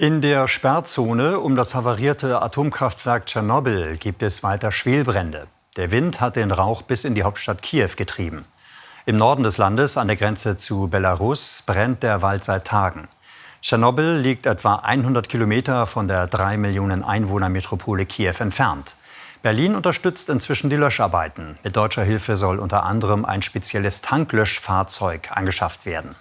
In der Sperrzone um das havarierte Atomkraftwerk Tschernobyl gibt es weiter Schwelbrände. Der Wind hat den Rauch bis in die Hauptstadt Kiew getrieben. Im Norden des Landes, an der Grenze zu Belarus, brennt der Wald seit Tagen. Tschernobyl liegt etwa 100 Kilometer von der 3 Millionen Einwohner-Metropole Kiew entfernt. Berlin unterstützt inzwischen die Löscharbeiten. Mit deutscher Hilfe soll unter anderem ein spezielles Tanklöschfahrzeug angeschafft werden.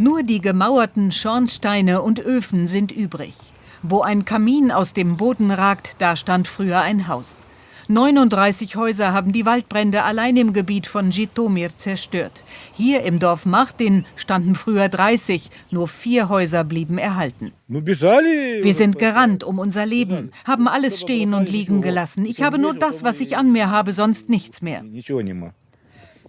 Nur die gemauerten Schornsteine und Öfen sind übrig. Wo ein Kamin aus dem Boden ragt, da stand früher ein Haus. 39 Häuser haben die Waldbrände allein im Gebiet von Jitomir zerstört. Hier im Dorf Martin standen früher 30, nur vier Häuser blieben erhalten. Wir sind gerannt um unser Leben, haben alles stehen und liegen gelassen. Ich habe nur das, was ich an mir habe, sonst nichts mehr.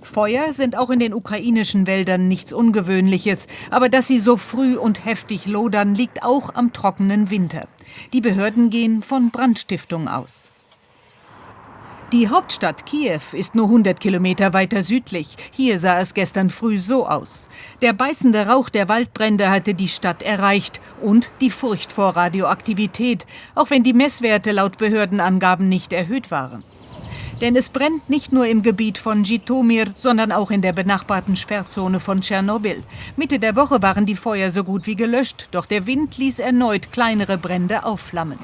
Feuer sind auch in den ukrainischen Wäldern nichts Ungewöhnliches, aber dass sie so früh und heftig lodern, liegt auch am trockenen Winter. Die Behörden gehen von Brandstiftung aus. Die Hauptstadt Kiew ist nur 100 Kilometer weiter südlich. Hier sah es gestern früh so aus. Der beißende Rauch der Waldbrände hatte die Stadt erreicht und die Furcht vor Radioaktivität, auch wenn die Messwerte laut Behördenangaben nicht erhöht waren. Denn es brennt nicht nur im Gebiet von Jitomir, sondern auch in der benachbarten Sperrzone von Tschernobyl. Mitte der Woche waren die Feuer so gut wie gelöscht, doch der Wind ließ erneut kleinere Brände aufflammen.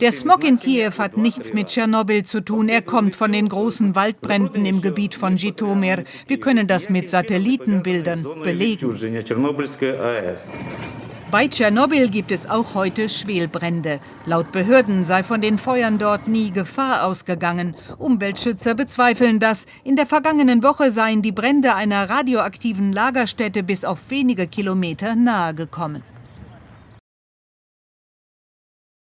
Der Smog in Kiew hat nichts mit Tschernobyl zu tun. Er kommt von den großen Waldbränden im Gebiet von Jitomir. Wir können das mit Satellitenbildern belegen. Bei Tschernobyl gibt es auch heute Schwelbrände. Laut Behörden sei von den Feuern dort nie Gefahr ausgegangen. Umweltschützer bezweifeln das. In der vergangenen Woche seien die Brände einer radioaktiven Lagerstätte bis auf wenige Kilometer nahe gekommen.